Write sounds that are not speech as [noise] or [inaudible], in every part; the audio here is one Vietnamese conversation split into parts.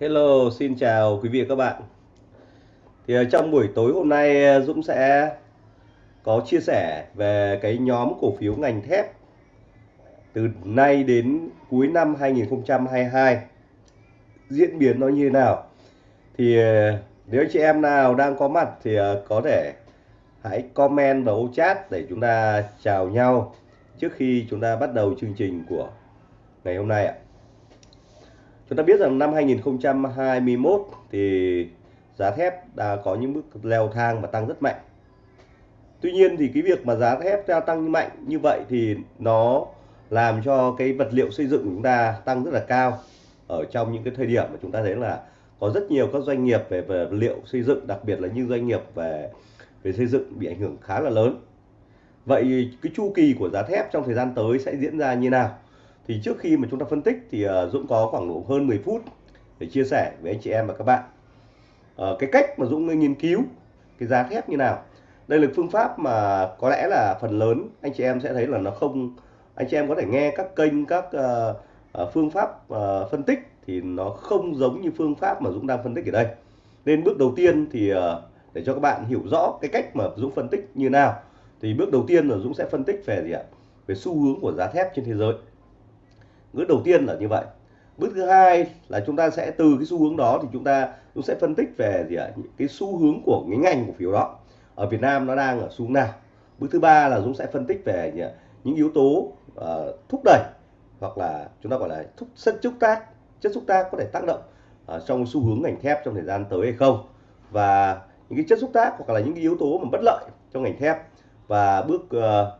Hello, xin chào quý vị và các bạn. Thì ờ, trong buổi tối hôm nay ờ, Dũng sẽ có chia sẻ về cái nhóm cổ phiếu ngành thép từ nay đến cuối năm 2022 diễn biến nó như thế nào. Thì ờ, nếu anh chị em nào đang có mặt thì có thể hãy comment vào ô chat để chúng ta chào nhau trước khi chúng ta bắt đầu chương trình của ngày hôm nay ạ. Chúng ta biết rằng năm 2021 thì giá thép đã có những bước leo thang và tăng rất mạnh. Tuy nhiên thì cái việc mà giá thép gia tăng mạnh như vậy thì nó làm cho cái vật liệu xây dựng của chúng ta tăng rất là cao ở trong những cái thời điểm mà chúng ta thấy là có rất nhiều các doanh nghiệp về vật liệu xây dựng, đặc biệt là những doanh nghiệp về về xây dựng bị ảnh hưởng khá là lớn. Vậy cái chu kỳ của giá thép trong thời gian tới sẽ diễn ra như nào? Thì trước khi mà chúng ta phân tích thì uh, Dũng có khoảng độ hơn 10 phút để chia sẻ với anh chị em và các bạn. Uh, cái cách mà Dũng nghiên cứu cái giá thép như nào? Đây là phương pháp mà có lẽ là phần lớn anh chị em sẽ thấy là nó không anh chị em có thể nghe các kênh các uh, uh, phương pháp uh, phân tích thì nó không giống như phương pháp mà Dũng đang phân tích ở đây. Nên bước đầu tiên thì uh, để cho các bạn hiểu rõ cái cách mà Dũng phân tích như nào thì bước đầu tiên là Dũng sẽ phân tích về gì ạ? Về xu hướng của giá thép trên thế giới bước đầu tiên là như vậy. Bước thứ hai là chúng ta sẽ từ cái xu hướng đó thì chúng ta cũng sẽ phân tích về gì ạ? Cái xu hướng của cái ngành cổ phiếu đó. Ở Việt Nam nó đang ở xu hướng nào? Bước thứ ba là Dũng sẽ phân tích về gì những yếu tố uh, thúc đẩy hoặc là chúng ta gọi là thúc chất xúc tác chất xúc tác có thể tác động uh, trong xu hướng ngành thép trong thời gian tới hay không? Và những cái chất xúc tác hoặc là những cái yếu tố mà bất lợi trong ngành thép. Và bước uh,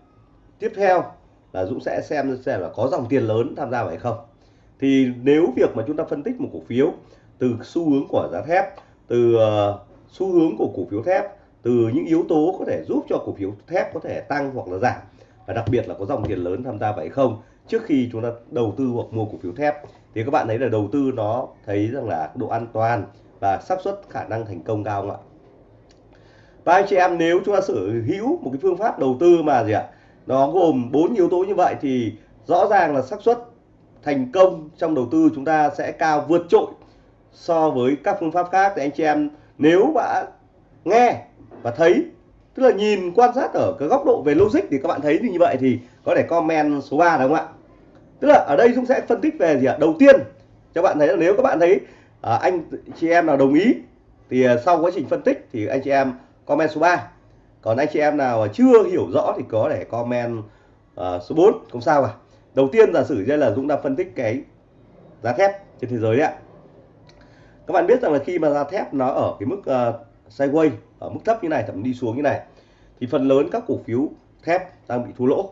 tiếp theo là Dũng sẽ xem xem là có dòng tiền lớn tham gia vào hay không. Thì nếu việc mà chúng ta phân tích một cổ phiếu từ xu hướng của giá thép, từ ờ, xu hướng của cổ phiếu thép, từ những yếu tố có thể giúp cho cổ phiếu thép có thể tăng hoặc là giảm, và đặc biệt là có dòng tiền lớn tham gia vậy không, trước khi chúng ta đầu tư hoặc mua cổ phiếu thép, thì các bạn thấy là đầu tư nó thấy rằng là độ an toàn và xác suất khả năng thành công cao không ạ? Và anh chị em, nếu chúng ta sở hữu một cái phương pháp đầu tư mà gì ạ? Nó gồm bốn yếu tố như vậy thì rõ ràng là xác suất thành công trong đầu tư chúng ta sẽ cao vượt trội so với các phương pháp khác. Thì anh chị em nếu bạn nghe và thấy tức là nhìn quan sát ở cái góc độ về logic thì các bạn thấy như vậy thì có thể comment số 3 đúng không ạ? Tức là ở đây chúng sẽ phân tích về gì ạ? Đầu tiên cho bạn thấy là nếu các bạn thấy à, anh chị em nào đồng ý thì à, sau quá trình phân tích thì anh chị em comment số 3 còn anh chị em nào chưa hiểu rõ thì có thể comment uh, số 4 không sao cả. Đầu tiên giả sử đây là Dũng đang phân tích cái giá thép trên thế giới đấy ạ. Các bạn biết rằng là khi mà giá thép nó ở cái mức ờ, uh, sideways ở mức thấp như này thậm đi xuống như này thì phần lớn các cổ phiếu thép đang bị thua lỗ.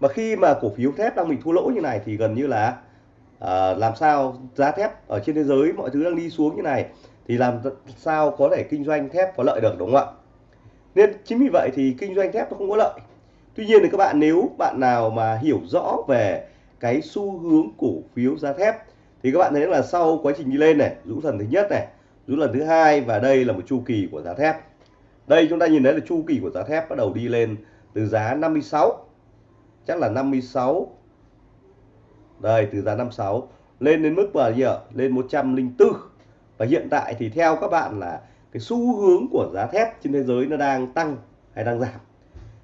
Mà khi mà cổ phiếu thép đang bị thua lỗ như này thì gần như là uh, làm sao giá thép ở trên thế giới mọi thứ đang đi xuống như này thì làm sao có thể kinh doanh thép có lợi được đúng không ạ? Nên chính vì vậy thì kinh doanh thép nó không có lợi. Tuy nhiên thì các bạn nếu bạn nào mà hiểu rõ về cái xu hướng cổ phiếu giá thép, thì các bạn thấy là sau quá trình đi lên này, rũ lần thứ nhất này, rũ lần thứ hai và đây là một chu kỳ của giá thép. Đây chúng ta nhìn thấy là chu kỳ của giá thép bắt đầu đi lên từ giá 56 chắc là 56 đây, từ giá 56 lên đến mức bao nhiêu lên 104 và hiện tại thì theo các bạn là cái xu hướng của giá thép trên thế giới nó đang tăng hay đang giảm.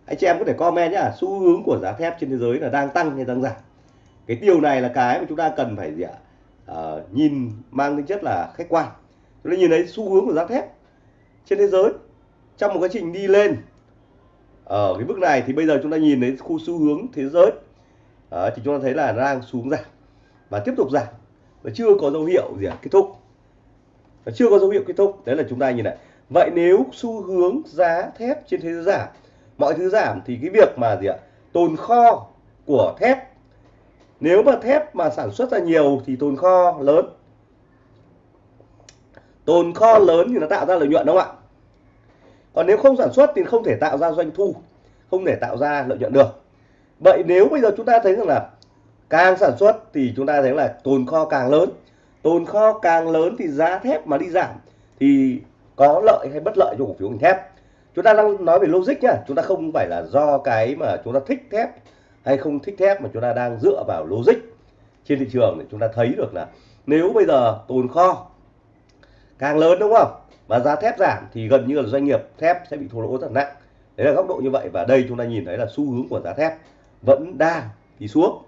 Anh chị em có thể comment nhá xu hướng của giá thép trên thế giới là đang tăng hay đang giảm. Cái điều này là cái mà chúng ta cần phải gì ạ? À, nhìn mang tính chất là khách quan. Chúng ta nhìn thấy xu hướng của giá thép trên thế giới trong một quá trình đi lên ở cái mức này thì bây giờ chúng ta nhìn thấy khu xu hướng thế giới à, thì chúng ta thấy là đang xuống giảm và tiếp tục giảm và chưa có dấu hiệu gì à, kết thúc chưa có dấu hiệu kết thúc. Đấy là chúng ta nhìn lại vậy nếu xu hướng giá thép trên thế giới giảm, mọi thứ giảm thì cái việc mà gì ạ? Tồn kho của thép. Nếu mà thép mà sản xuất ra nhiều thì tồn kho lớn. Tồn kho lớn thì nó tạo ra lợi nhuận, đúng không ạ? Còn nếu không sản xuất thì không thể tạo ra doanh thu, không thể tạo ra lợi nhuận được. Vậy nếu bây giờ chúng ta thấy rằng là càng sản xuất thì chúng ta thấy là tồn kho càng lớn tồn kho càng lớn thì giá thép mà đi giảm thì có lợi hay bất lợi cho cổ phiếu ngành thép? Chúng ta đang nói về logic nhá, chúng ta không phải là do cái mà chúng ta thích thép hay không thích thép mà chúng ta đang dựa vào logic trên thị trường để chúng ta thấy được là nếu bây giờ tồn kho càng lớn đúng không? Mà giá thép giảm thì gần như là doanh nghiệp thép sẽ bị thua lỗ rất nặng. Đấy là góc độ như vậy và đây chúng ta nhìn thấy là xu hướng của giá thép vẫn đang đi xuống.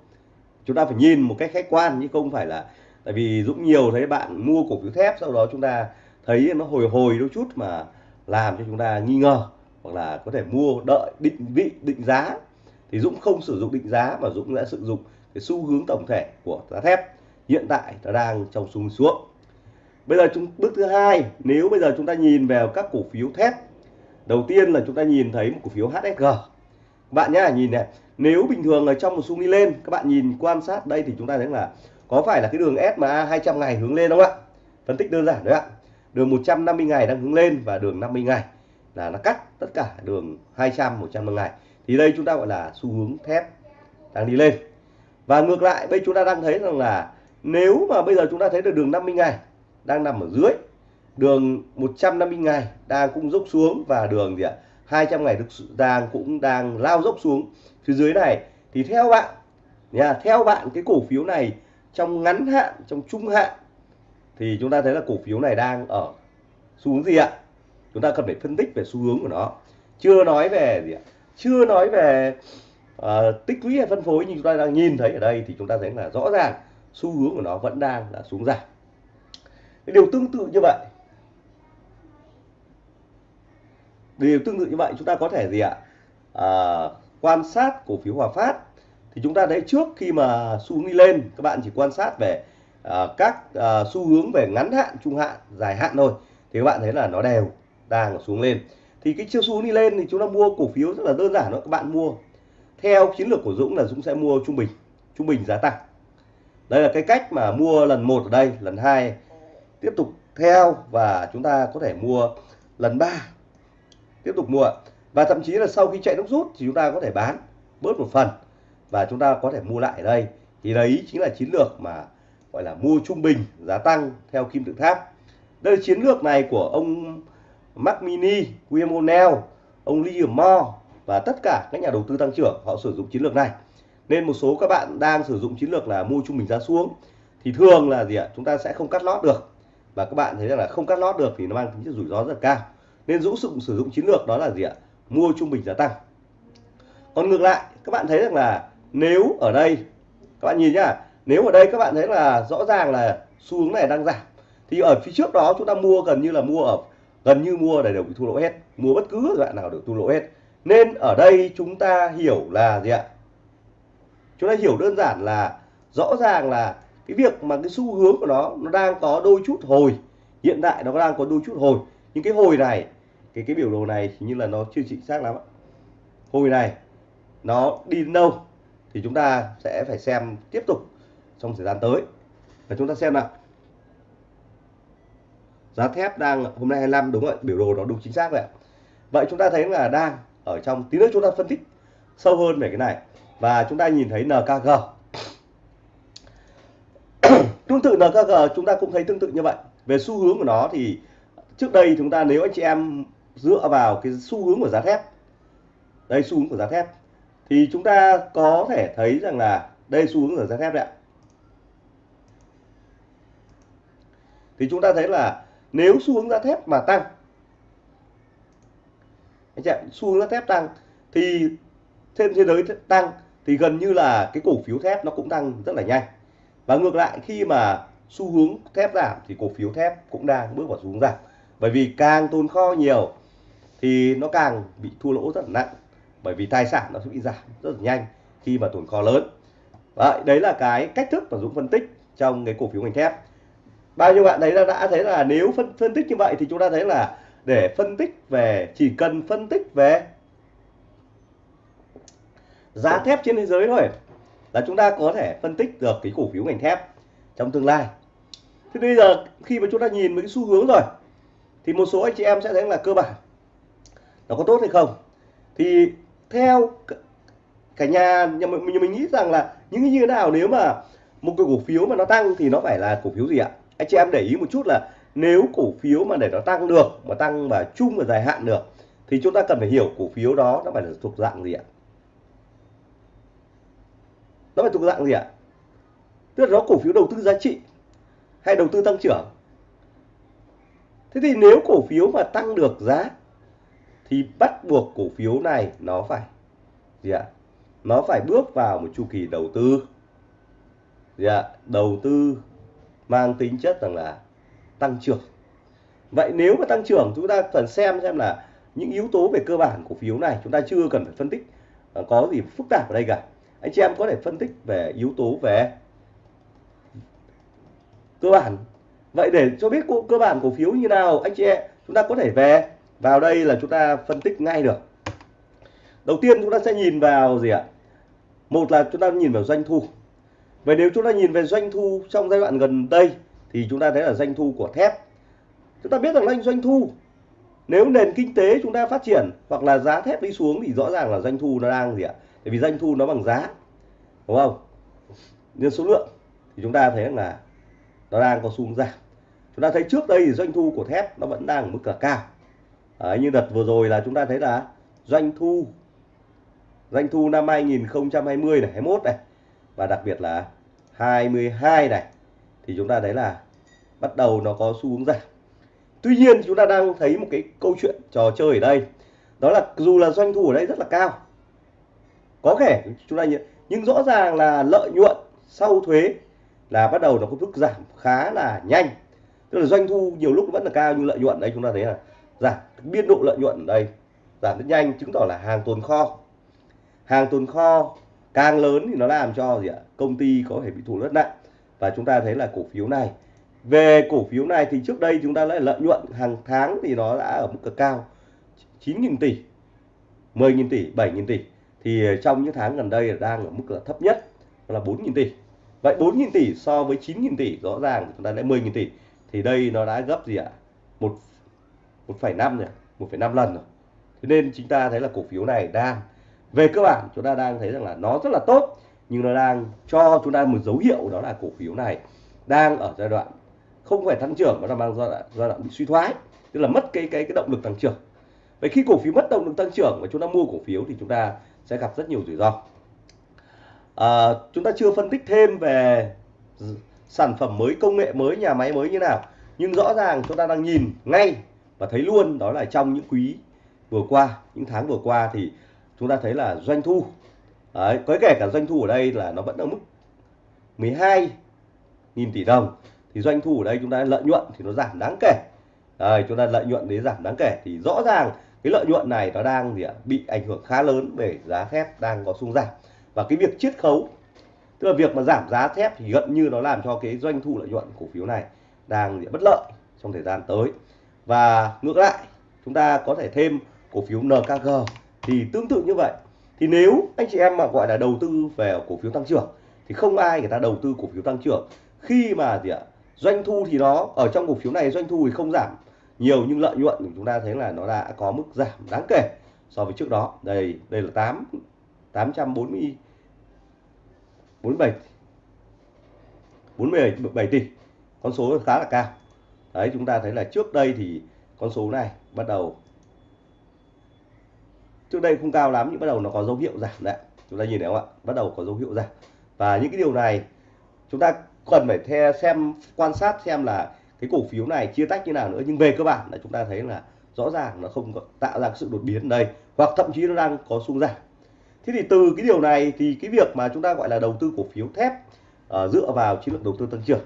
Chúng ta phải nhìn một cách khách quan chứ không phải là tại vì dũng nhiều thấy bạn mua cổ phiếu thép, sau đó chúng ta thấy nó hồi hồi đôi chút mà làm cho chúng ta nghi ngờ hoặc là có thể mua đợi, định vị, định giá. Thì dũng không sử dụng định giá mà dũng đã sử dụng cái xu hướng tổng thể của giá thép. Hiện tại nó đang trong xu hướng xuống. Bây giờ chúng, bước thứ hai, nếu bây giờ chúng ta nhìn vào các cổ phiếu thép, đầu tiên là chúng ta nhìn thấy một cổ phiếu HSG bạn nhá, nhìn này, nếu bình thường ở trong một xu đi lên, các bạn nhìn quan sát đây thì chúng ta thấy là có phải là cái đường SMA 200 ngày hướng lên không ạ? Phân tích đơn giản đấy ạ. Đường 150 ngày đang hướng lên và đường 50 ngày là nó cắt tất cả đường 200 150 ngày. Thì đây chúng ta gọi là xu hướng thép đang đi lên. Và ngược lại, bây chúng ta đang thấy rằng là nếu mà bây giờ chúng ta thấy được đường 50 ngày đang nằm ở dưới, đường 150 ngày đang cũng dốc xuống và đường gì ạ? 200 ngày đang cũng đang lao dốc xuống. Phía dưới này, thì theo bạn, nha, theo bạn cái cổ phiếu này trong ngắn hạn trong trung hạn thì chúng ta thấy là cổ phiếu này đang ở xu hướng gì ạ? Chúng ta cần phải phân tích về xu hướng của nó. Chưa nói về gì ạ? Chưa nói về uh, tích lũy hay phân phối nhưng chúng ta đang nhìn thấy ở đây thì chúng ta thấy là rõ ràng xu hướng của nó vẫn đang là xuống giảm. Điều tương tự như vậy. Điều tương tự như vậy chúng ta có thể gì ạ? À, quan sát cổ phiếu Hòa Phát thì chúng ta thấy trước khi mà xu hướng đi lên các bạn chỉ quan sát về uh, các uh, xu hướng về ngắn hạn trung hạn dài hạn thôi thì các bạn thấy là nó đều đang xuống lên. Thì cái chiều xu hướng đi lên thì chúng ta mua cổ phiếu rất là đơn giản thôi các bạn mua. Theo chiến lược của Dũng là Dũng sẽ mua trung bình trung bình giá tăng. Đây là cái cách mà mua lần một ở đây lần hai tiếp tục theo và chúng ta có thể mua lần ba tiếp tục mua. Và thậm chí là sau khi chạy nước rút thì chúng ta có thể bán bớt một phần và chúng ta có thể mua lại ở đây. Thì đấy chính là chiến lược mà gọi là mua trung bình giá tăng theo kim tự tháp. Đây là chiến lược này của ông Mac Mini, William O'Neill, ông Liam Moore và tất cả các nhà đầu tư tăng trưởng họ sử dụng chiến lược này. Nên một số các bạn đang sử dụng chiến lược là mua trung bình giá xuống. Thì thường là gì ạ? Chúng ta sẽ không cắt lót được. Và các bạn thấy rằng là không cắt lót được thì nó mang tính chất rủi ro rất là cao. Nên dũng dụng sử dụng chiến lược đó là gì ạ? Mua trung bình giá tăng. Còn ngược lại các bạn thấy rằng là nếu ở đây, các bạn nhìn nhá, nếu ở đây các bạn thấy là rõ ràng là xu hướng này đang giảm, thì ở phía trước đó chúng ta mua gần như là mua ở, gần như mua để đều bị thua lỗ hết, mua bất cứ đoạn nào đều thua lỗ hết. Nên ở đây chúng ta hiểu là gì ạ? Chúng ta hiểu đơn giản là rõ ràng là cái việc mà cái xu hướng của nó nó đang có đôi chút hồi, hiện tại nó đang có đôi chút hồi. Nhưng cái hồi này, cái cái biểu đồ này hình như là nó chưa chính xác lắm hồi này nó đi đâu? Thì chúng ta sẽ phải xem tiếp tục trong thời gian tới. Và chúng ta xem nào. Giá thép đang, hôm nay 25 đúng rồi, biểu đồ nó đúng chính xác vậy vậy chúng ta thấy là đang ở trong tí nữa chúng ta phân tích sâu hơn về cái này. Và chúng ta nhìn thấy NKG [coughs] tương tự NKG chúng ta cũng thấy tương tự như vậy. Về xu hướng của nó thì trước đây chúng ta, nếu anh chị em dựa vào cái xu hướng của giá thép, đây xu hướng của giá thép thì chúng ta có thể thấy rằng là đây xu hướng ở giá thép đấy ạ. Thì chúng ta thấy là nếu xu hướng giá thép mà tăng, anh chị xu hướng giá thép tăng thì trên thế giới tăng thì gần như là cái cổ phiếu thép nó cũng tăng rất là nhanh. Và ngược lại, khi mà xu hướng thép giảm thì cổ phiếu thép cũng đang bước vào xu hướng giảm. Bởi vì càng tồn kho nhiều thì nó càng bị thua lỗ rất là nặng bởi vì tài sản nó sẽ bị giảm rất là nhanh khi mà tồn kho lớn. Đấy, đấy là cái cách thức mà Dũng phân tích trong cái cổ phiếu ngành thép. Bao nhiêu bạn thấy là đã thấy là nếu phân phân tích như vậy thì chúng ta thấy là để phân tích về chỉ cần phân tích về giá thép trên thế giới thôi là chúng ta có thể phân tích được cái cổ phiếu ngành thép trong tương lai. Thế bây giờ khi mà chúng ta nhìn với cái xu hướng rồi thì một số anh chị em sẽ thấy là cơ bản nó có tốt hay không? Thì theo cả nhà nhà mình, mình nghĩ rằng là những như thế nào nếu mà một cái cổ phiếu mà nó tăng thì nó phải là cổ phiếu gì ạ? Anh chị em để ý một chút là nếu cổ phiếu mà để nó tăng được mà tăng mà chung và dài hạn được thì chúng ta cần phải hiểu cổ phiếu đó nó phải là thuộc dạng gì ạ? Nó phải thuộc dạng gì ạ? Tức là nó cổ phiếu đầu tư giá trị hay đầu tư tăng trưởng? Thế thì nếu cổ phiếu mà tăng được giá thì bắt buộc cổ phiếu này nó phải gì ạ? Nó phải bước vào một chu kỳ đầu tư. Gì ạ? Đầu tư mang tính chất rằng là tăng trưởng. Vậy nếu mà tăng trưởng, chúng ta cần xem xem là những yếu tố về cơ bản cổ phiếu này chúng ta chưa cần phải phân tích. Ờ, có gì phức tạp ở đây cả. Anh chị em có thể phân tích về yếu tố về cơ bản. Vậy để cho biết cơ bản cổ phiếu như nào, anh chị em, chúng ta có thể về vào đây là chúng ta phân tích ngay được. Đầu tiên chúng ta sẽ nhìn vào gì ạ? Một là chúng ta nhìn vào doanh thu. Vậy nếu chúng ta nhìn về doanh thu trong giai đoạn gần đây, thì chúng ta thấy là doanh thu của thép. Chúng ta biết rằng là doanh thu, nếu nền kinh tế chúng ta phát triển hoặc là giá thép đi xuống thì rõ ràng là doanh thu nó đang gì ạ? Bởi vì doanh thu nó bằng giá, đúng không? Nhân số lượng thì chúng ta thấy là nó đang có xu hướng giảm. Chúng ta thấy trước đây thì doanh thu của thép nó vẫn đang ở mức cả cao. Đấy, như đợt vừa rồi là chúng ta thấy là doanh thu doanh thu năm 2020 này 21 này và đặc biệt là 22 này thì chúng ta thấy là bắt đầu nó có xu hướng giảm. Tuy nhiên chúng ta đang thấy một cái câu chuyện trò chơi ở đây đó là dù là doanh thu ở đây rất là cao có thể chúng ta nhận nhưng rõ ràng là lợi nhuận sau thuế là bắt đầu nó có mức giảm khá là nhanh. Tức là doanh thu nhiều lúc vẫn là cao nhưng lợi nhuận đây chúng ta thấy là giảm biên độ lợi nhuận ở đây, giảm rất nhanh, chứng tỏ là hàng tồn kho. Hàng tồn kho càng lớn thì nó làm cho gì ạ? Công ty có thể bị thua rất nặng. Và chúng ta thấy là cổ phiếu này, về cổ phiếu này thì trước đây chúng ta lại lợi nhuận hàng tháng thì nó đã ở mức cực cao 9.000 tỷ 10.000 tỷ 7.000 tỷ. Thì trong những tháng gần đây đang ở mức là thấp nhất là 4.000 tỷ. Vậy 4.000 tỷ so với 9.000 tỷ, rõ ràng chúng ta đã 10.000 tỷ. Thì đây nó đã gấp gì ạ? Một 1,5 rồi 1,5 lần rồi. Thế nên chúng ta thấy là cổ phiếu này đang về cơ bản chúng ta đang thấy rằng là nó rất là tốt nhưng nó đang cho chúng ta một dấu hiệu đó là cổ phiếu này đang ở giai đoạn không phải tăng trưởng mà nó mang giai đoạn, giai đoạn bị suy thoái tức là mất cái cái cái động lực tăng trưởng. Vậy khi cổ phiếu mất động lực tăng trưởng và chúng ta mua cổ phiếu thì chúng ta sẽ gặp rất nhiều rủi ro. À, chúng ta chưa phân tích thêm về sản phẩm mới công nghệ mới nhà máy mới như nào nhưng rõ ràng chúng ta đang nhìn ngay và thấy luôn đó là trong những quý vừa qua những tháng vừa qua thì chúng ta thấy là doanh thu đấy, có kể cả doanh thu ở đây là nó vẫn ở mức 12 nghìn tỷ đồng. Thì doanh thu ở đây chúng ta lợi nhuận thì nó giảm đáng kể. Đấy, chúng ta lợi nhuận đấy giảm đáng kể. Thì rõ ràng cái lợi nhuận này nó đang gì ạ? Bị ảnh hưởng khá lớn về giá thép đang có xung giảm. Và cái việc chiết khấu tức là việc mà giảm giá thép thì gần như nó làm cho cái doanh thu lợi nhuận cổ phiếu này đang bất lợi trong thời gian tới và ngược lại, chúng ta có thể thêm cổ phiếu NKG thì tương tự như vậy. Thì nếu anh chị em mà gọi là đầu tư về cổ phiếu tăng trưởng, thì không ai người ta đầu tư cổ phiếu tăng trưởng. Khi mà gì ạ? Doanh thu thì nó, ở trong cổ phiếu này doanh thu thì không giảm. Nhiều nhưng lợi nhuận thì chúng ta thấy là nó đã có mức giảm đáng kể so với trước đó. Đây đây là 8 840 47 47 tỷ. Con số khá là cao đấy chúng ta thấy là trước đây thì con số này bắt đầu trước đây không cao lắm nhưng bắt đầu nó có dấu hiệu giảm đấy. Chúng ta nhìn thấy không ạ? Bắt đầu có dấu hiệu giảm. Và những cái điều này chúng ta cần phải theo xem quan sát xem là cái cổ phiếu này chia tách như nào nữa. Nhưng về cơ bản là chúng ta thấy là rõ ràng nó không có tạo ra sự đột biến đây hoặc thậm chí nó đang có xung giảm. Thế thì từ cái điều này thì cái việc mà chúng ta gọi là đầu tư cổ phiếu thép uh, dựa vào chiến lược đầu tư tăng trưởng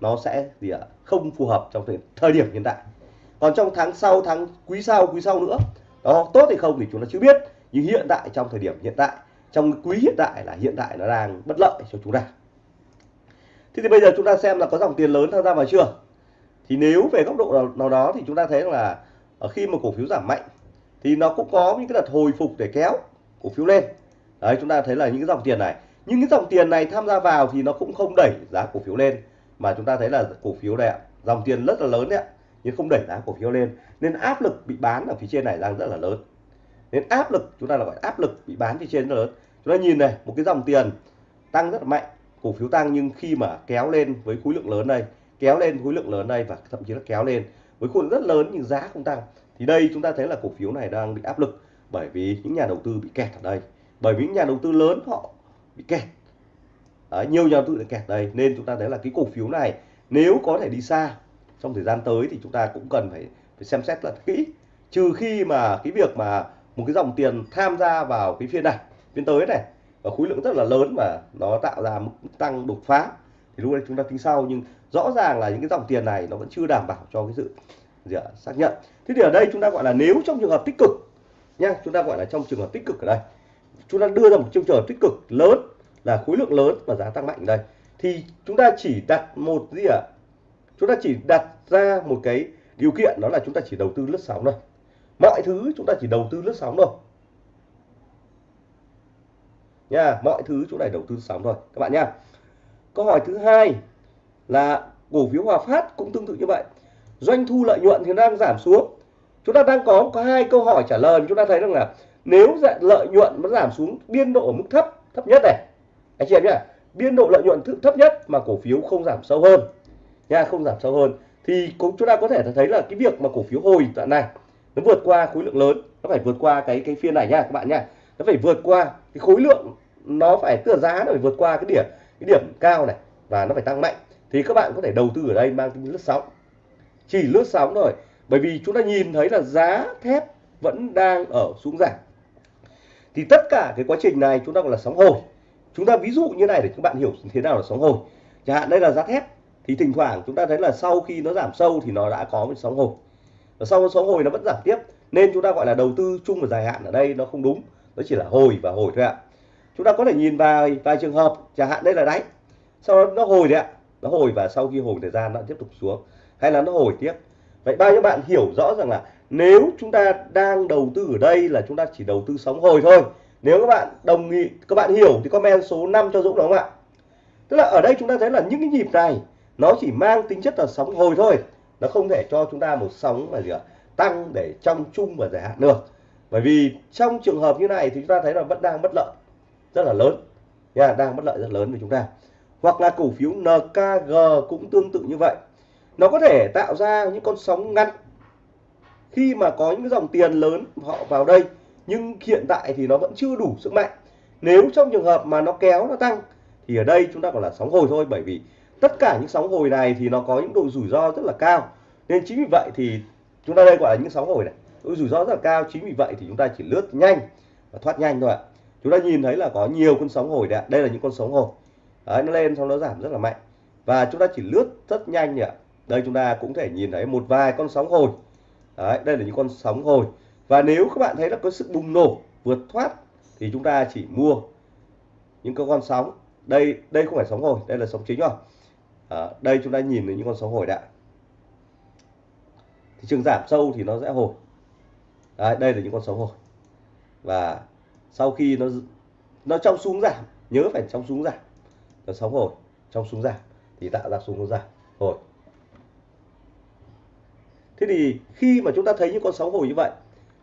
nó sẽ gì ạ không phù hợp trong thời, thời điểm hiện tại. Còn trong tháng sau tháng quý sau quý sau nữa nó tốt hay không thì chúng ta chưa biết. Nhưng hiện tại trong thời điểm hiện tại trong quý hiện tại là hiện tại nó đang bất lợi cho chúng ta. Thế thì bây giờ chúng ta xem là có dòng tiền lớn tham gia vào chưa? Thì nếu về góc độ nào, nào đó thì chúng ta thấy là ờ, khi mà cổ phiếu giảm mạnh thì nó cũng có những cái đợt hồi phục để kéo cổ phiếu lên. Đấy chúng ta thấy là những cái dòng tiền này. Những cái dòng tiền này tham gia vào thì nó cũng không đẩy giá cổ phiếu lên mà chúng ta thấy là cổ phiếu này dòng tiền rất là lớn đấy ạ, nhưng không đẩy giá cổ phiếu lên. Nên áp lực bị bán ở phía trên này đang rất là lớn. Nên áp lực, chúng ta là gọi áp lực bị bán phía trên rất lớn. Chúng ta nhìn này, một cái dòng tiền tăng rất là mạnh, cổ phiếu tăng nhưng khi mà kéo lên với khối lượng lớn đây, kéo lên khối lượng lớn đây và thậm chí là kéo lên với khối lượng rất lớn nhưng giá không tăng, thì đây chúng ta thấy là cổ phiếu này đang bị áp lực bởi vì những nhà đầu tư bị kẹt ở đây. Bởi vì những nhà đầu tư lớn họ bị kẹt. Đấy, nhiều nhà đầu tư đã kẹt. Đây nên chúng ta thấy là cái cổ phiếu này nếu có thể đi xa trong thời gian tới thì chúng ta cũng cần phải, phải xem xét là kỹ. Trừ khi mà cái việc mà một cái dòng tiền tham gia vào cái phiên này phiên tới này và khối lượng rất là lớn và nó tạo ra mức tăng đột phá thì lúc này chúng ta tính sau. Nhưng rõ ràng là những cái dòng tiền này nó vẫn chưa đảm bảo cho cái sự gì ạ, xác nhận. Thế thì ở đây chúng ta gọi là nếu trong trường hợp tích cực nha chúng ta gọi là trong trường hợp tích cực ở đây. Chúng ta đưa ra một chương hợp tích cực lớn là khối lượng lớn và giá tăng mạnh. Đây, thì chúng ta chỉ đặt một gì ạ? Chúng ta chỉ đặt ra một cái điều kiện, đó là chúng ta chỉ đầu tư lướt sóng thôi. Mọi thứ chúng ta chỉ đầu tư lướt sóng thôi. Nha, mọi thứ chúng ta đầu tư sóng thôi, các bạn nha. Câu hỏi thứ hai là cổ phiếu Hòa Phát cũng tương tự như vậy. Doanh thu lợi nhuận thì đang giảm xuống. Chúng ta đang có có hai câu hỏi trả lời. Chúng ta thấy rằng là nếu dạ, lợi nhuận nó giảm xuống biên độ ở mức thấp thấp nhất này anh chị em nhé biên độ lợi nhuận thấp nhất mà cổ phiếu không giảm sâu hơn. Nha, không giảm sâu hơn. Thì cũng chúng ta có thể thấy là cái việc mà cổ phiếu hồi đoạn này, nó vượt qua khối lượng lớn, nó phải vượt qua cái cái phiên này nha các bạn nha. Nó phải vượt qua cái khối lượng, nó phải, tức là giá nó phải vượt qua cái điểm cái điểm cao này và nó phải tăng mạnh. Thì các bạn có thể đầu tư ở đây mang tính lướt sóng. Chỉ lướt sóng thôi, bởi vì chúng ta nhìn thấy là giá thép vẫn đang ở xuống giảm. Thì tất cả cái quá trình này chúng ta gọi là sóng hồi chúng ta ví dụ như này để các bạn hiểu thế nào là sóng hồi chẳng hạn đây là giá thép, thì thỉnh thoảng chúng ta thấy là sau khi nó giảm sâu thì nó đã có một sóng hồi và sau sóng hồi nó vẫn giảm tiếp, nên chúng ta gọi là đầu tư chung và dài hạn ở đây nó không đúng, nó chỉ là hồi và hồi thôi ạ. Chúng ta có thể nhìn vào vài trường hợp, chẳng hạn đây là đáy. Sau đó nó hồi đấy ạ, nó hồi và sau khi hồi thời gian nó tiếp tục xuống, hay là nó hồi tiếp. Vậy bao nhiêu bạn hiểu rõ rằng là nếu chúng ta đang đầu tư ở đây là chúng ta chỉ đầu tư sóng hồi thôi nếu các bạn đồng ý, các bạn hiểu thì comment số 5 cho Dũng đúng không ạ? Tức là ở đây chúng ta thấy là những cái nhịp này, nó chỉ mang tính chất là sóng hồi thôi. Nó không thể cho chúng ta một sóng mà gì ạ? Tăng để trong chung và dài hạn được. Bởi vì trong trường hợp như này thì chúng ta thấy là vẫn đang bất lợi, rất là lớn. Nha, đang bất lợi rất lớn với chúng ta. Hoặc là cổ phiếu NKG cũng tương tự như vậy. Nó có thể tạo ra những con sóng ngắn. Khi mà có những dòng tiền lớn họ vào đây nhưng hiện tại thì nó vẫn chưa đủ sức mạnh. Nếu trong trường hợp mà nó kéo nó tăng thì ở đây chúng ta còn là sóng hồi thôi bởi vì tất cả những sóng hồi này thì nó có những độ rủi ro rất là cao. Nên chính vì vậy thì chúng ta đây gọi là những sóng hồi này. Độ rủi ro rất là cao chính vì vậy thì chúng ta chỉ lướt nhanh và thoát nhanh thôi ạ. Chúng ta nhìn thấy là có nhiều con sóng hồi đấy đây là những con sóng hồi. Đấy, nó lên xong nó giảm rất là mạnh. Và chúng ta chỉ lướt rất nhanh nhỉ đây chúng ta cũng thể nhìn thấy một vài con sóng hồi. Đấy, đây là những con sóng hồi và nếu các bạn thấy là có sức bùng nổ vượt thoát thì chúng ta chỉ mua những cái con sóng. Đây đây không phải sóng hồi đây là sóng chính rồi. À, đây chúng ta nhìn thấy những con sóng hồi đã thị trường giảm sâu thì nó sẽ hồi. Đấy, đây là những con sóng hồi. Và sau khi nó nó trong xuống giảm nhớ phải trong xuống giảm. Nó sóng hồi trong xuống giảm thì tạo ra xuống giảm hồi. Thế thì khi mà chúng ta thấy những con sóng hồi như vậy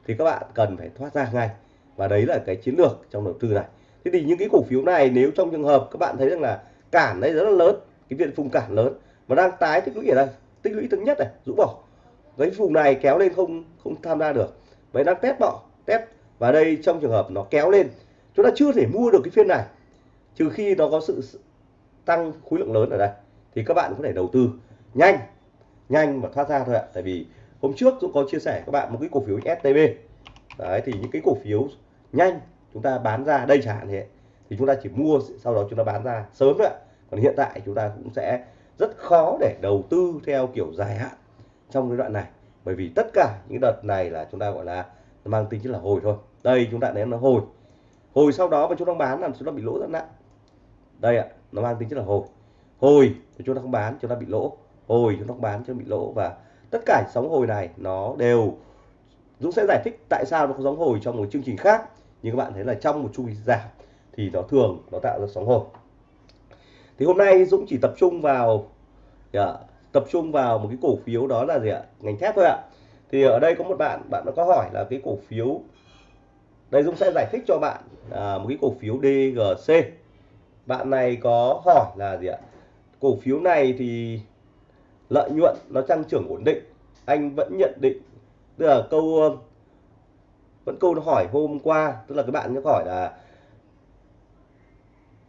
thì các bạn cần phải thoát ra ngay. Và đấy là cái chiến lược trong đầu tư này. Thế thì những cái cổ phiếu này, nếu trong trường hợp các bạn thấy rằng là cản đây rất là lớn, cái viện vùng cản lớn, mà đang tái tích lũy ở đây, tích lũy thứ nhất này, rũ bỏ. Cái vùng này kéo lên không không tham gia được. Vậy đang test bỏ, test. Và đây trong trường hợp nó kéo lên, chúng ta chưa thể mua được cái phiên này, trừ khi nó có sự tăng khối lượng lớn ở đây. Thì các bạn có thể đầu tư nhanh nhanh và thoát ra thôi ạ. Tại vì hôm trước cũng có chia sẻ các bạn một cái cổ phiếu STB đấy thì những cái cổ phiếu nhanh chúng ta bán ra đây chẳng hạn thế thì chúng ta chỉ mua sau đó chúng ta bán ra sớm thôi ạ còn hiện tại chúng ta cũng sẽ rất khó để đầu tư theo kiểu dài hạn trong cái đoạn này bởi vì tất cả những đợt này là chúng ta gọi là mang tính chất là hồi thôi đây chúng ta đến nó hồi hồi sau đó mà chúng ta bán là chúng ta bị lỗ rất nặng đây ạ nó mang tính chất là hồi hồi thì chúng ta không bán chúng ta bị lỗ hồi chúng ta không bán chúng ta bị lỗ và tất cả sóng hồi này nó đều Dũng sẽ giải thích tại sao nó có sóng hồi trong một chương trình khác. Nhưng các bạn thấy là trong một chu kỳ giảm thì nó thường nó tạo ra sóng hồi. Thì hôm nay Dũng chỉ tập trung vào yeah, tập trung vào một cái cổ phiếu đó là gì ạ? Ngành thép thôi ạ. Thì ở đây có một bạn bạn nó có hỏi là cái cổ phiếu đây Dũng sẽ giải thích cho bạn à, một cái cổ phiếu DGC bạn này có hỏi là gì ạ? Cổ phiếu này thì lợi nhuận nó tăng trưởng ổn định. Anh vẫn nhận định tức là câu ờ, vẫn câu hỏi hôm qua tức là các bạn có hỏi là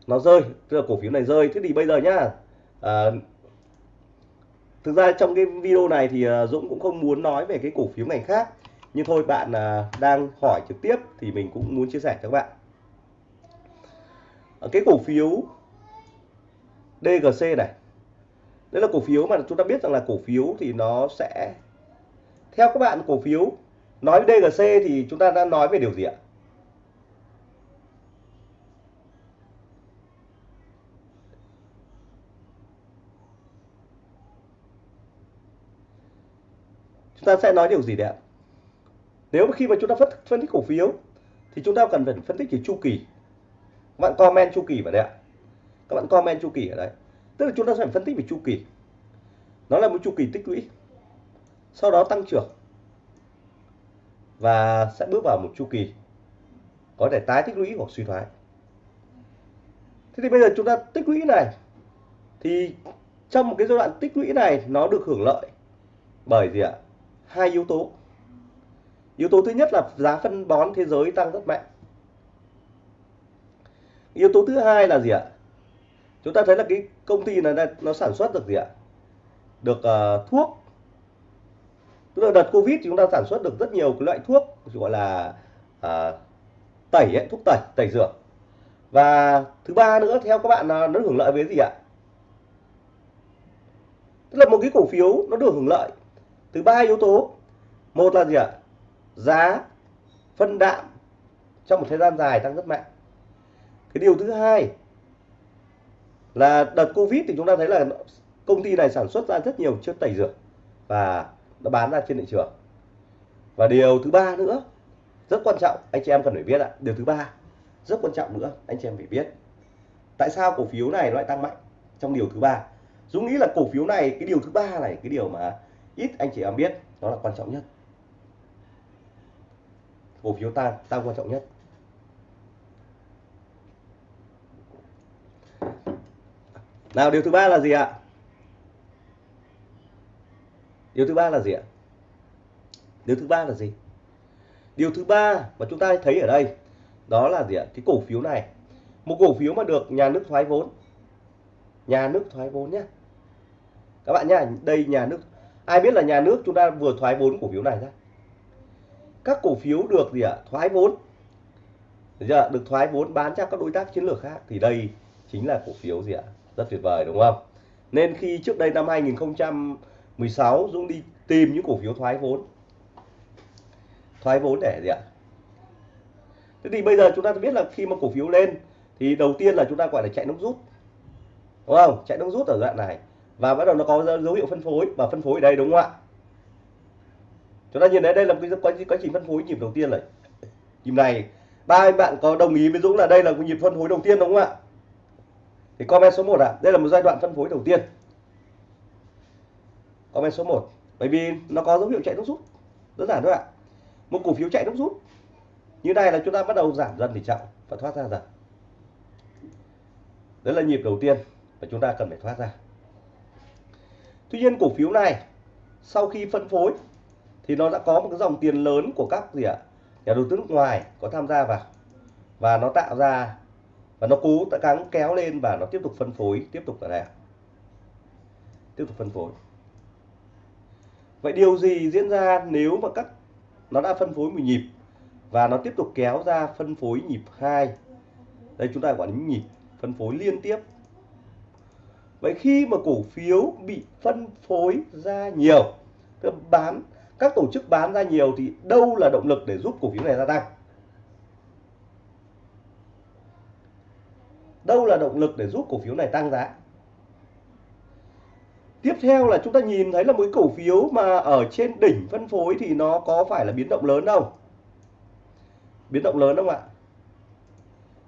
nó rơi tức là cổ phiếu này rơi. Thế thì bây giờ nhá à, thực ra trong cái video này thì ờ, Dũng cũng không muốn nói về cái cổ phiếu ngành khác. Nhưng thôi bạn à, đang hỏi trực tiếp thì mình cũng muốn chia sẻ cho các bạn. Cái cổ phiếu DGC này đây là cổ phiếu mà chúng ta biết rằng là cổ phiếu thì nó sẽ theo các bạn cổ phiếu nói DGC thì chúng ta đang nói về điều gì ạ? Chúng ta sẽ nói điều gì đấy ạ? Nếu khi mà chúng ta phân, phân tích cổ phiếu thì chúng ta cần phải phân tích về chu kỳ. Các bạn comment chu kỳ vào đây ạ. Các bạn comment chu kỳ ở đây tức là chúng ta sẽ phải phân tích về chu kỳ. Nó là một chu kỳ tích lũy. Sau đó tăng trưởng. Và sẽ bước vào một chu kỳ có thể tái tích lũy hoặc suy thoái. Thế thì bây giờ chúng ta tích lũy này, thì trong một cái giai đoạn tích lũy này, nó được hưởng lợi bởi gì ạ? Hai yếu tố. Yếu tố thứ nhất là giá phân bón thế giới tăng rất mạnh. Yếu tố thứ hai là gì ạ? Chúng ta thấy là cái công ty này nó sản xuất được gì ạ? Được uh, thuốc. Tức là đợt covid thì chúng ta sản xuất được rất nhiều cái loại thuốc gọi là uh, tẩy ấy, thuốc tẩy tẩy dược và thứ ba nữa theo các bạn à, nó hưởng lợi với gì ạ? Tức là một cái cổ phiếu nó được hưởng lợi từ ba yếu tố. Một là gì ạ? Giá phân đạm trong một thời gian dài tăng rất mạnh. Cái điều thứ hai là đợt covid thì chúng ta thấy là công ty này sản xuất ra rất nhiều chất tẩy rửa và nó bán ra trên thị trường. Và điều thứ ba nữa, rất quan trọng, anh chị em cần phải biết ạ. Điều thứ ba, rất quan trọng nữa, anh chị em phải biết. Tại sao cổ phiếu này lại tăng mạnh trong điều thứ ba? Dũng nghĩ là cổ phiếu này, cái điều thứ ba này, cái điều mà ít anh chị em biết nó là quan trọng nhất. Cổ phiếu tăng tăng quan trọng nhất. Nào, điều thứ ba là gì ạ? Điều thứ ba là gì ạ? Điều thứ ba là gì? Điều thứ ba mà chúng ta thấy ở đây, đó là gì ạ? Cái cổ phiếu này. Một cổ phiếu mà được nhà nước thoái vốn. Nhà nước thoái vốn nhé các bạn nhá, đây nhà nước, ai biết là nhà nước chúng ta vừa thoái vốn cổ phiếu này ra? Các cổ phiếu được gì ạ? Thoái vốn. Giờ được thoái vốn bán cho các đối tác chiến lược khác. Thì đây chính là cổ phiếu gì ạ? Rất tuyệt vời đúng không? Nên khi trước đây năm 2016 Dũng đi tìm những cổ phiếu thoái vốn. Thoái vốn để gì ạ? Thế thì bây giờ chúng ta biết là khi mà cổ phiếu lên thì đầu tiên là chúng ta gọi là chạy nước rút. Đúng không? Chạy nước rút ở đoạn này. Và bắt đầu nó có dấu hiệu phân phối và phân phối ở đây đúng không ạ? Chúng ta nhìn thấy đây là một cái quá, quá trình phân phối nhịp đầu tiên này. Nhịp này. Ba anh bạn có đồng ý với Dũng là đây là nhịp phân phối đầu tiên đúng không ạ? Thì comment số 1 ạ. À, đây là một giai đoạn phân phối đầu tiên. Comment số 1 bởi vì nó có dấu hiệu chạy nước rút. Đơn giản thôi ạ. Một cổ phiếu chạy nước rút. Như này là chúng ta bắt đầu giảm dần tỷ trọng và thoát ra dần. Đấy là nhịp đầu tiên và chúng ta cần phải thoát ra. Tuy nhiên cổ phiếu này sau khi phân phối thì nó đã có một cái dòng tiền lớn của các gì ạ? Nhà đầu tư nước ngoài có tham gia vào. Và nó tạo ra và nó cố gắng kéo lên và nó tiếp tục phân phối, tiếp tục ở đây tiếp tục phân phối. Vậy điều gì diễn ra nếu mà các, nó đã phân phối một nhịp và nó tiếp tục kéo ra phân phối nhịp 2 đây chúng ta gọi là nhịp phân phối liên tiếp. Vậy khi mà cổ phiếu bị phân phối ra nhiều, tức bán, các tổ chức bán ra nhiều thì đâu là động lực để giúp cổ phiếu này gia tăng? Đâu là động lực để giúp cổ phiếu này tăng giá? Tiếp theo là chúng ta nhìn thấy là một cổ phiếu mà ở trên đỉnh phân phối thì nó có phải là biến động lớn không? Biến động lớn không ạ?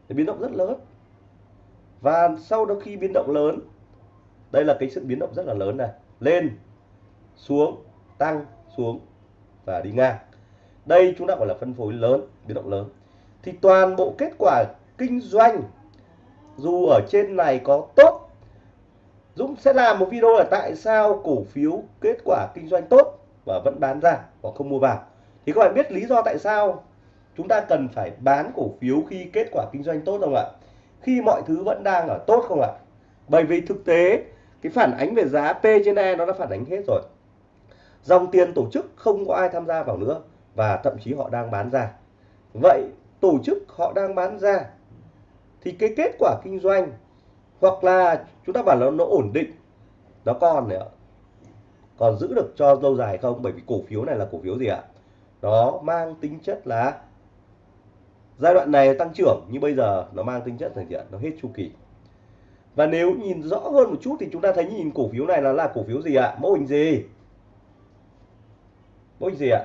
Biến động rất lớn. Và sau đó khi biến động lớn, đây là cái sự biến động rất là lớn này. Lên, xuống, tăng, xuống và đi ngang. Đây chúng ta gọi là phân phối lớn, biến động lớn. Thì toàn bộ kết quả kinh doanh dù ở trên này có tốt, Dũng sẽ làm một video là tại sao cổ phiếu kết quả kinh doanh tốt và vẫn bán ra và không mua vào. Thì các bạn biết lý do tại sao chúng ta cần phải bán cổ phiếu khi kết quả kinh doanh tốt không ạ? Khi mọi thứ vẫn đang ở tốt không ạ? Bởi vì thực tế, cái phản ánh về giá P trên E nó đã phản ánh hết rồi. Dòng tiền tổ chức không có ai tham gia vào nữa và thậm chí họ đang bán ra. Vậy tổ chức họ đang bán ra thì cái kết quả kinh doanh, hoặc là chúng ta bảo là nó ổn định, nó còn nữa còn giữ được cho lâu dài không? Bởi vì cổ phiếu này là cổ phiếu gì ạ? Nó mang tính chất là giai đoạn này tăng trưởng như bây giờ nó mang tính chất là gì ạ? Nó hết chu kỳ. Và nếu nhìn rõ hơn một chút thì chúng ta thấy nhìn cổ phiếu này là là cổ phiếu gì ạ? Mô hình gì? Mô hình gì ạ?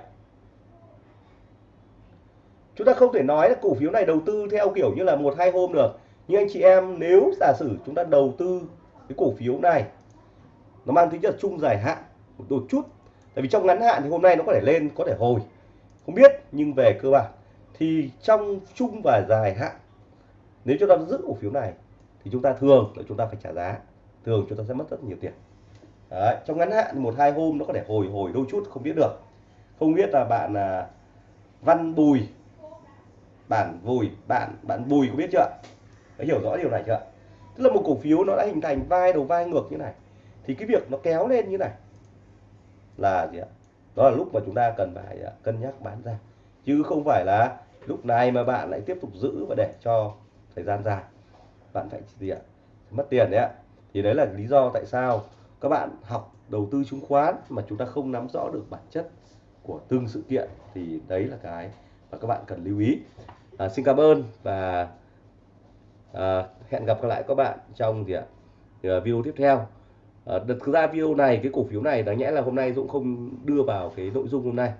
Chúng ta không thể nói là cổ phiếu này đầu tư theo kiểu như là một hai hôm được. Nhưng anh chị em nếu giả sử chúng ta đầu tư cái cổ phiếu này nó mang tính chất chung dài hạn một đôi chút. Tại vì trong ngắn hạn thì hôm nay nó có thể lên có thể hồi. Không biết nhưng về cơ bản thì trong chung và dài hạn nếu chúng ta giữ cổ phiếu này thì chúng ta thường là chúng ta phải trả giá. Thường chúng ta sẽ mất rất nhiều tiền. Đấy, trong ngắn hạn một hai hôm nó có thể hồi hồi đôi chút không biết được. Không biết là bạn à, văn bùi bản vùi, bạn bạn bùi có biết chưa đã hiểu rõ điều này chưa tức là một cổ phiếu nó đã hình thành vai đầu vai ngược như này, thì cái việc nó kéo lên như này là gì ạ? Đó là lúc mà chúng ta cần phải à, cân nhắc bán ra. Chứ không phải là lúc này mà bạn lại tiếp tục giữ và để cho thời gian dài. Bạn phải gì ạ? Mất tiền đấy ạ. Thì đấy là lý do tại sao các bạn học đầu tư chứng khoán mà chúng ta không nắm rõ được bản chất của từng sự kiện, thì đấy là cái mà các bạn cần lưu ý à, xin cảm ơn và à, hẹn gặp lại các bạn trong gì ạ? À, video tiếp theo. À, thực ra video này cái cổ phiếu này đáng nhẽ là hôm nay Dũng không đưa vào cái nội dung hôm nay.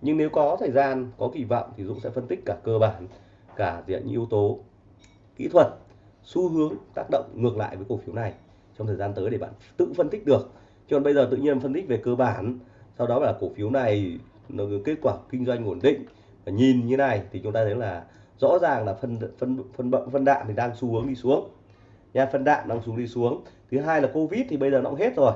Nhưng nếu có thời gian có kỳ vọng thì Dũng sẽ phân tích cả cơ bản cả diện những yếu tố kỹ thuật xu hướng tác động ngược lại với cổ phiếu này trong thời gian tới để bạn tự phân tích được. Chứ còn bây giờ tự nhiên phân tích về cơ bản sau đó là cổ phiếu này nó kết quả kinh doanh ổn định và nhìn như này thì chúng ta thấy là rõ ràng là phân phân phân bận phân đạm thì đang xu hướng đi xuống. Nha, phân đạm đang xuống đi xuống. Thứ hai là covid thì bây giờ nó cũng hết rồi.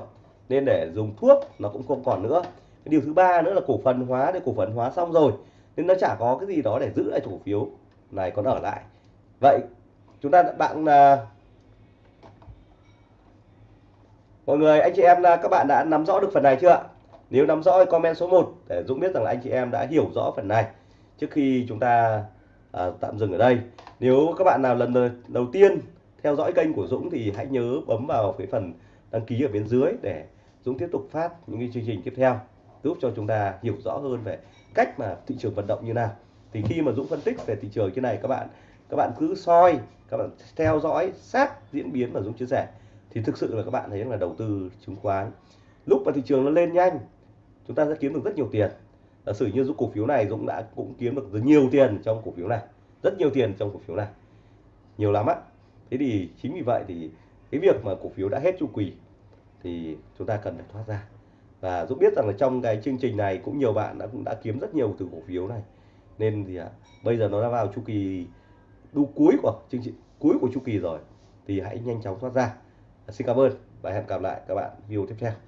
Nên để dùng thuốc nó cũng không còn nữa. Cái điều thứ ba nữa là cổ phần hóa. Để cổ phần hóa xong rồi nên nó chả có cái gì đó để giữ lại cổ phiếu. Này, còn ở lại. Vậy, chúng ta, bạn là mọi người, anh chị em là các bạn đã nắm rõ được phần này chưa nếu nắm rõ comment số 1 để Dũng biết rằng là anh chị em đã hiểu rõ phần này. Trước khi chúng ta à, tạm dừng ở đây. Nếu các bạn nào lần đầu tiên theo dõi kênh của Dũng thì hãy nhớ bấm vào cái phần đăng ký ở bên dưới để Dũng tiếp tục phát những cái chương trình tiếp theo giúp cho chúng ta hiểu rõ hơn về cách mà thị trường vận động như nào. Thì khi mà Dũng phân tích về thị trường như này các bạn các bạn cứ soi các bạn theo dõi sát diễn biến mà Dũng chia sẻ thì thực sự là các bạn thấy là đầu tư chứng khoán. Lúc mà thị trường nó lên nhanh chúng ta sẽ kiếm được rất nhiều tiền giả sử như Dũng cổ phiếu này Dũng đã cũng kiếm được rất nhiều tiền trong cổ phiếu này rất nhiều tiền trong cổ phiếu này nhiều lắm á. Thế thì chính vì vậy thì cái việc mà cổ phiếu đã hết chu kỳ thì chúng ta cần phải thoát ra. Và Dũng biết rằng là trong cái chương trình này cũng nhiều bạn đã cũng đã kiếm rất nhiều từ cổ phiếu này. Nên thì à, bây giờ nó đã vào chu kỳ đu cuối của chương trình cuối của chu kỳ rồi thì hãy nhanh chóng thoát ra. Xin cảm ơn và hẹn gặp lại các bạn video tiếp theo.